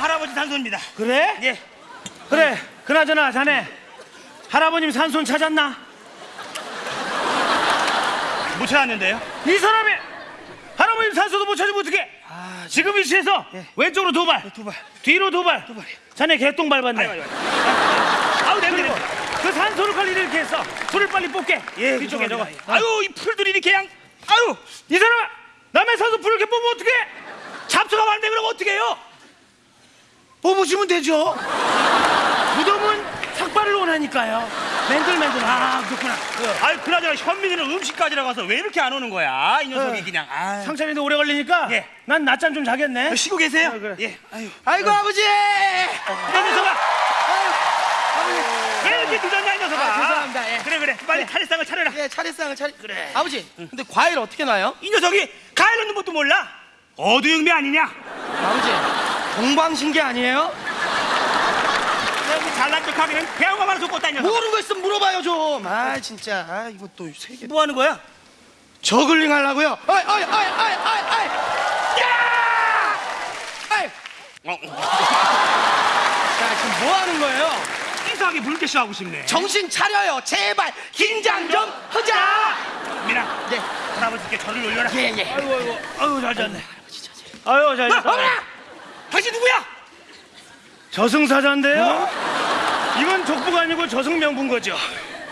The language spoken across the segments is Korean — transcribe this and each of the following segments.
할아버지 산소입니다. 그래? 예. 그래. 그나저나 자네 할아버님 산손 찾았나? 못 찾았는데요. 이 사람이 할아버님 산소도 못 찾으면 어떡해? 지금 위치에서 왼쪽으로 도발, 도발. 뒤로 도발. 자네 개똥 밟았네. 아유, 아유, 아유. 아우 냄새. 그 산소를 관리 이렇게 해서 불을 빨리 뽑게. 예, 뒤쪽에 저거. 죄송합니다. 아유 이 풀들이 이렇게 그냥 아유 이 사람 남의 산소 불을 이렇게 뽑으면 어떡해? 잡초가 많은데 그럼 어떻게 해요? 뽑으시면 되죠. 무덤은 삭발을 원하니까요. 맨들맨들. 아 그렇구나. 아유 그나저나 현민이는 음식까지라 가서 왜 이렇게 안 오는 거야? 이 녀석이 어. 그냥 아. 상찬이도 오래 걸리니까 예. 난 낮잠 좀 자겠네. 쉬고 계세요? 그래, 그래. 예. 아유. 아이고 아버지. 이 녀석아. 왜 이렇게 늦었냐 이 녀석아? 아, 죄송합니다. 예. 그래 그래. 빨리 차례상을 차려라. 예 차례상을 차리. 그래. 아버지. 근데 과일 어떻게 나요? 이 녀석이 가을 넣는 것도 몰라. 어두육미 아니냐? 아버지. 동방신기 아니에요? 여기 잘난 척하기는 배우가 많아서 이 녀석. 모르는 거 있으면 물어봐요 좀. 아 진짜. 아 이거 또세 개. 뭐 하는 거야? 저글링 하려고요. 아이 아이 아이 아이 아이 아이. 야! 아이. 어, 자 지금 뭐 하는 거예요? 이상하게 물개쇼 하고 싶네. 정신 차려요. 제발 긴장 좀 하자. 민아. 네. 할아버지께 저를 올려라. 예 예. 아이고 아이고. 아이고 잘 잤네. 아유 잘 잤다. 당신 누구야? 저승사자인데요? 이건 족부가 아니고 저승명분 거죠.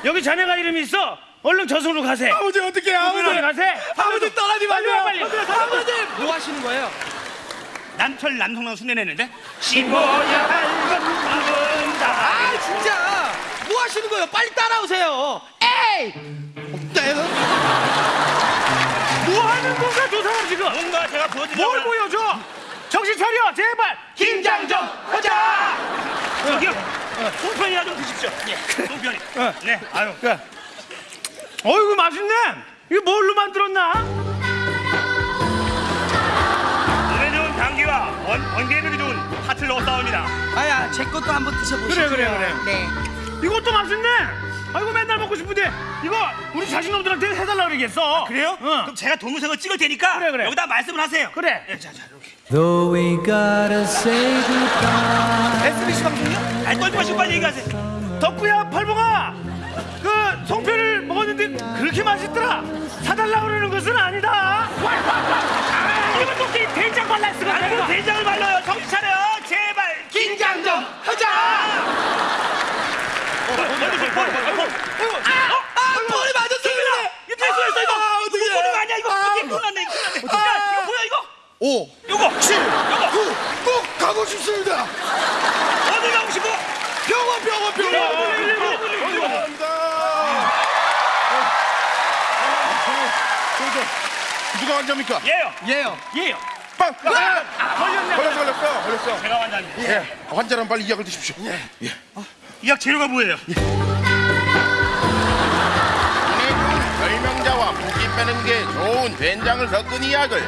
여기 자네가 이름이 있어. 얼른 저승으로 가세. 아버지 어떻게 빨리 가세. 아버지 떠나지 마세요. 빨리 와, 빨리. 아버지 뭐 하시는 거예요? 남철 남성랑 순례냈는데 씹어야 할건 묻는다. 아 진짜 뭐 하시는 거예요? 빨리 따라오세요. 에이. 뭐 하는 건가 저 사람 지금? 뭔가 제가 보여드리려고 뭘 보여줘? 정신 차려 제발. 긴장 좀 하자. 저기요. 송편이나 좀 드십시오. 예. 송편이. 어. 네. 아유. 그래. 어이구 맛있네. 이거 뭘로 만들었나? 눈에 좋은 당귀와 원, 원기에도 좋은 팥을 넣어 싸웁니다. 아야 제 것도 한번 드셔보시죠. 그래, 그래, 그래. 네. 이것도 맛있네. 아이고 맨날 먹고 싶은데 이거 우리 자식놈들한테 해달라 그러겠어. 그래요? 응. 그럼 제가 동영상을 찍을 테니까 그래, 그래. 여기다 말씀을 하세요. 그래. 예, 자, 자, 이렇게. SBS 방송이요? 알 떨지 마시고 빨리 얘기하세요. 덕구야 팔봉아 그 송편을 먹었는데 그렇게 맛있더라 사달라 그러는 것은 아니다 아, 이거 또이 된장 발랐으면 아이고 대장을 말려요. 정신 차려. 제발. 긴장 좀 하자. 어, 먼저 좀, 머리, 머리, 머리. 아 머리 맞았어요. 이거 이거. 아, 어떡해. 이거 보는 거 아니야, 이거. 아, 이게 큰일 났네, 이거 큰일 났네. 야, 이거 뭐야, 이거? 5, 요거. 7, 요거. 9, 꼭 가고 싶습니다. 어디 가고 싶어? 병원, 병원, 병원. 감사합니다. 누가 환자입니까? 예요. 예요. 예요 빵! 아! 걸렸네 걸렸어, 걸렸어, 걸렸어. 제가 환자입니다. 예, 환자는 빨리 이 약을 드십시오. 예. 예. 이 약 재료가 뭐예요? 은 빼는 게 좋은 된장을 섞은 이 약을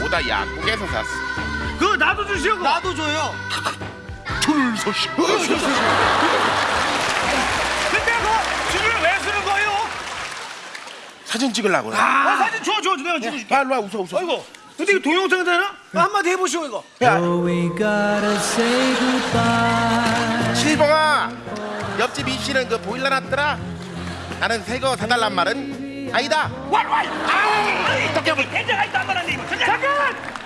보다 약국에서 샀어. 그거 나도 주시오 나도 줘요. 줄서시. 근데 그 줄을 왜 쓰는 거예요? 사진 찍으려고. 아, 아 사진 줘 줘 내가 찍어줄게 일로 와, 웃어, 웃어. 아이고 근데 이거 동영상 되나? 한마디 해보시오 이거 goodbye. 실봉아, 옆집 이씨는 그 보일러 놨더라. 나는 새거 사달란 말은 아니다. 왈왈. 아, 저기 대장아 있다 안 말았네 이거. 잠깐